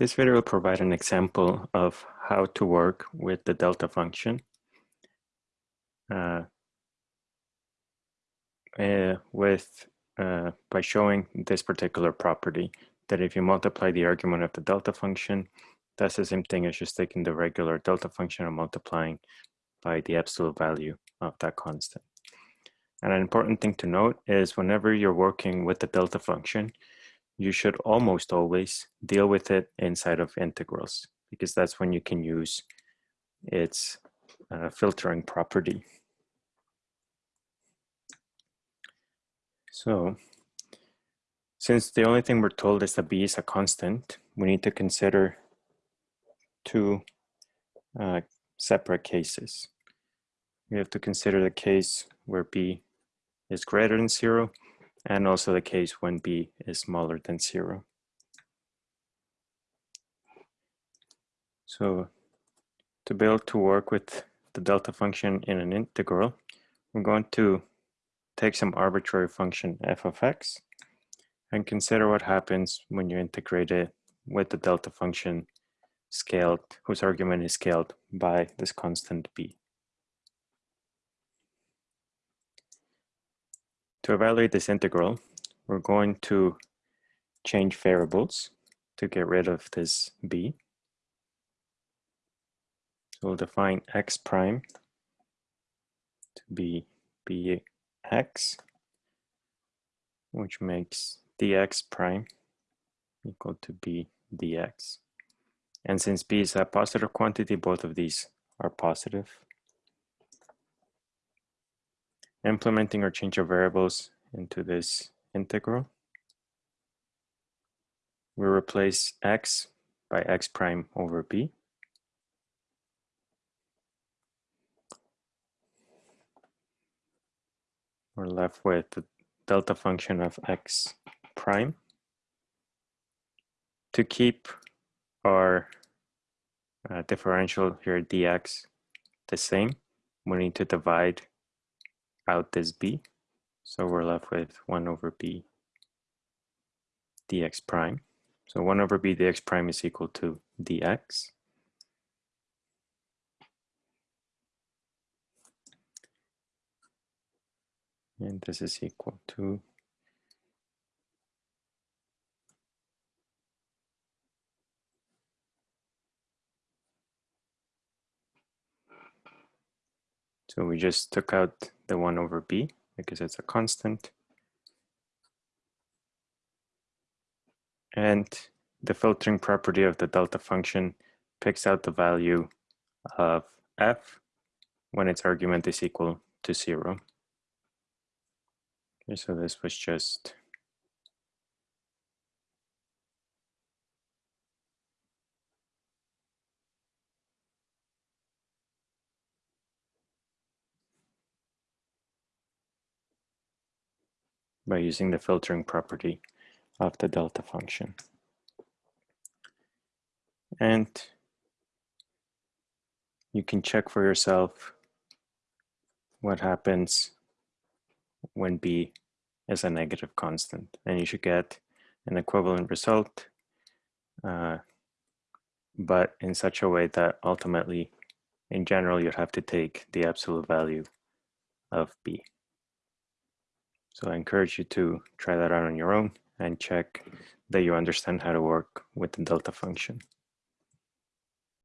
This video will provide an example of how to work with the delta function uh, uh, with uh, by showing this particular property that if you multiply the argument of the delta function, that's the same thing as just taking the regular delta function and multiplying by the absolute value of that constant. And an important thing to note is whenever you're working with the delta function, you should almost always deal with it inside of integrals because that's when you can use its uh, filtering property. So since the only thing we're told is that b is a constant, we need to consider two uh, separate cases. We have to consider the case where b is greater than zero and also the case when b is smaller than zero. So to be able to work with the delta function in an integral, we're going to take some arbitrary function f of x and consider what happens when you integrate it with the delta function scaled, whose argument is scaled by this constant b. To evaluate this integral, we're going to change variables to get rid of this b. So we'll define x prime to be bx, which makes dx prime equal to b dx. And since b is a positive quantity, both of these are positive. Implementing our change of variables into this integral. We replace x by x prime over b. We're left with the delta function of x prime. To keep our uh, differential here dx the same, we need to divide out this b. So we're left with 1 over b dx prime. So 1 over b dx prime is equal to dx. And this is equal to So we just took out the 1 over b because it's a constant. And the filtering property of the delta function picks out the value of f when its argument is equal to 0. Okay, so this was just by using the filtering property of the delta function. And you can check for yourself what happens when b is a negative constant. And you should get an equivalent result, uh, but in such a way that ultimately, in general, you'd have to take the absolute value of b. So I encourage you to try that out on your own and check that you understand how to work with the delta function.